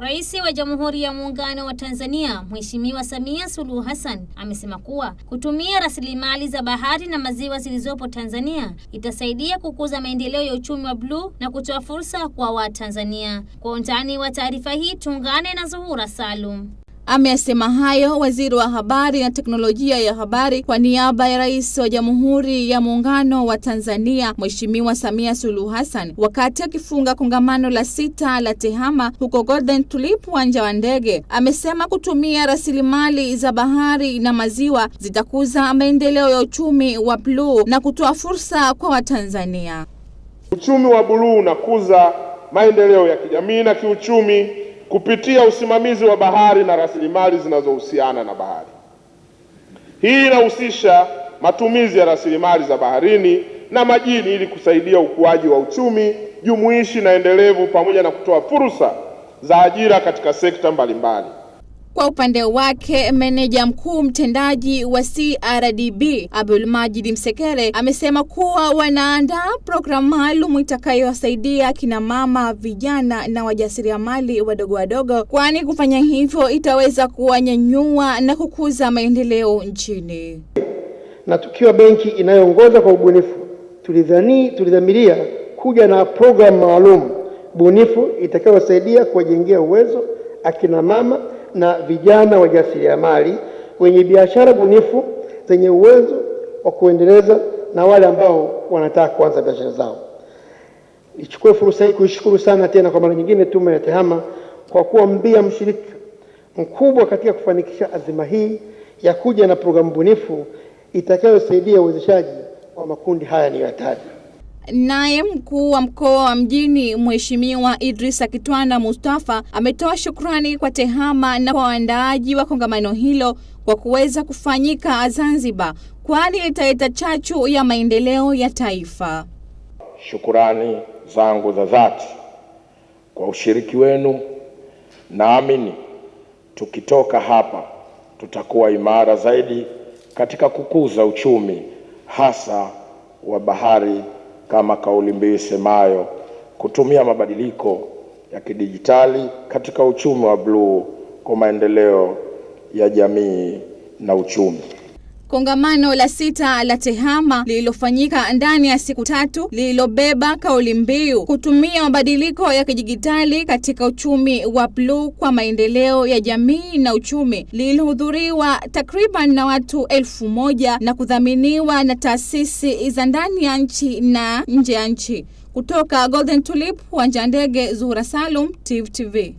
Rais wa Jamhuri ya Muungano wa Tanzania Mheshimiwa Samia Suluhu Hassan amesema kuwa kutumia rasilimali za bahari na maziwa zilizopo Tanzania itasaidia kukuza maendeleo ya uchumi wa bluu na kutoa fursa kwa Watanzania. Kwa undani wa taarifa hii tuungane na Zuhura Salum. Ameyasema hayo waziri wa habari na teknolojia ya habari kwa niaba ya rais wa Jamhuri ya Muungano wa Tanzania Mheshimiwa Samia Suluhu Hassan wakati akifunga kongamano la sita la TEHAMA huko Golden Tulip, uwanja wa ndege. Amesema kutumia rasilimali za bahari na maziwa zitakuza maendeleo ya uchumi wa bluu na kutoa fursa kwa Watanzania. Uchumi wa bluu unakuza maendeleo ya kijamii na kiuchumi kupitia usimamizi wa bahari na rasilimali zinazohusiana na bahari. Hii inahusisha matumizi ya rasilimali za baharini na majini ili kusaidia ukuaji wa uchumi jumuishi na endelevu pamoja na kutoa fursa za ajira katika sekta mbalimbali. Kwa upande wake meneja mkuu mtendaji wa CRDB Abdul Majid Msekere amesema kuwa wanaandaa programu maalum itakayowasaidia kina mama, vijana na wajasiriamali wadogo wadogo, kwani kufanya hivyo itaweza kuwanyanyua na kukuza maendeleo nchini. Na tukiwa benki inayoongoza kwa ubunifu, tulidhani tulidhamiria kuja na programu maalum bunifu itakayowasaidia kuwajengea uwezo akina mama na vijana wajasiriamali wenye biashara bunifu zenye uwezo wa kuendeleza na wale ambao wanataka kuanza biashara zao. Nichukue fursa hii kuishukuru sana tena kwa mara nyingine Tume ya TEHAMA kwa kuwa mbia mshirika mkubwa katika kufanikisha azima hii ya kuja na programu bunifu itakayosaidia uwezeshaji wa makundi haya niliyoyataja. Naye mkuu wa mkoa wa mjini Mheshimiwa Idrisa Kitwana Mustafa ametoa shukrani kwa TEHAMA na kwa waandaaji wa kongamano hilo kwa kuweza kufanyika Zanzibar, kwani litaleta chachu ya maendeleo ya taifa. Shukurani zangu za dhati kwa ushiriki wenu. Naamini tukitoka hapa tutakuwa imara zaidi katika kukuza uchumi hasa wa bahari kama kauli mbiu isemayo kutumia mabadiliko ya kidijitali katika uchumi wa bluu kwa maendeleo ya jamii na uchumi. Kongamano la sita la TEHAMA lililofanyika ndani ya siku tatu lililobeba kauli mbiu kutumia mabadiliko ya kidijitali katika uchumi wa bluu kwa maendeleo ya jamii na uchumi lililohudhuriwa takriban na watu elfu moja na kudhaminiwa na taasisi za ndani ya nchi na nje ya nchi. Kutoka Golden Tulip, uwanja ndege, Zuhura Salum, Tifu TV.